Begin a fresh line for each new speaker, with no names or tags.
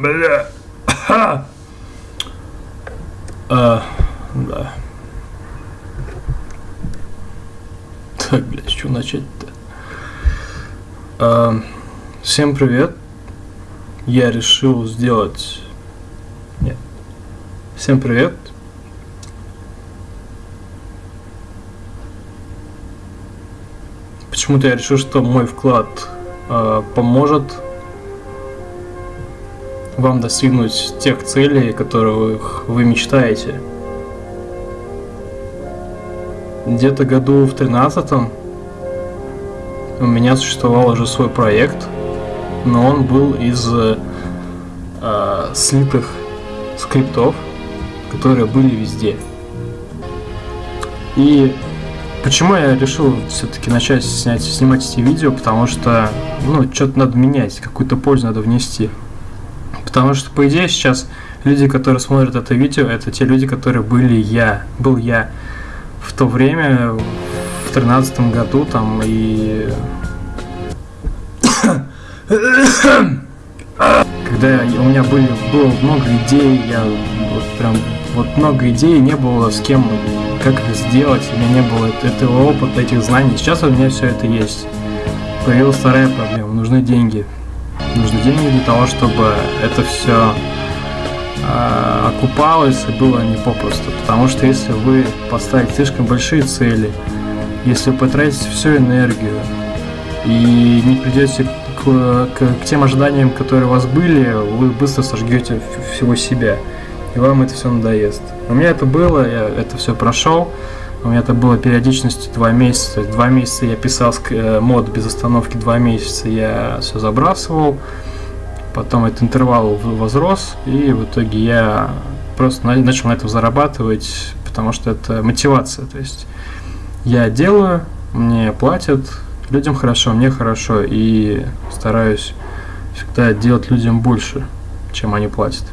Бля. А, да. Так, блядь, что начать-то? А, всем привет. Я решил сделать... Нет. Всем привет. Почему-то я решил, что мой вклад поможет вам достигнуть тех целей, которых вы мечтаете. Где-то году в тринадцатом у меня существовал уже свой проект, но он был из э, слитых скриптов, которые были везде. И почему я решил все-таки начать снять, снимать эти видео, потому что, ну, что-то надо менять, какую-то пользу надо внести. Потому что, по идее, сейчас люди, которые смотрят это видео, это те люди, которые были я, был я в то время, в тринадцатом году, там, и... Когда у меня были, было много идей, я вот прям, вот много идей, не было с кем, как это сделать, у меня не было этого опыта, этих знаний. Сейчас у меня все это есть. Появилась вторая проблема, нужны деньги нужны деньги для того, чтобы это все э, окупалось и было не попросту. Потому что если вы поставите слишком большие цели, если вы потратите всю энергию и не придете к, к, к тем ожиданиям, которые у вас были, вы быстро сожгете всего себя. И вам это все надоест. У меня это было, я это все прошел. У меня это было периодичностью два месяца. Два месяца я писал э, мод без остановки, два месяца я все забрасывал. Потом этот интервал возрос, и в итоге я просто начал на этом зарабатывать, потому что это мотивация. То есть я делаю, мне платят, людям хорошо, мне хорошо, и стараюсь всегда делать людям больше, чем они платят.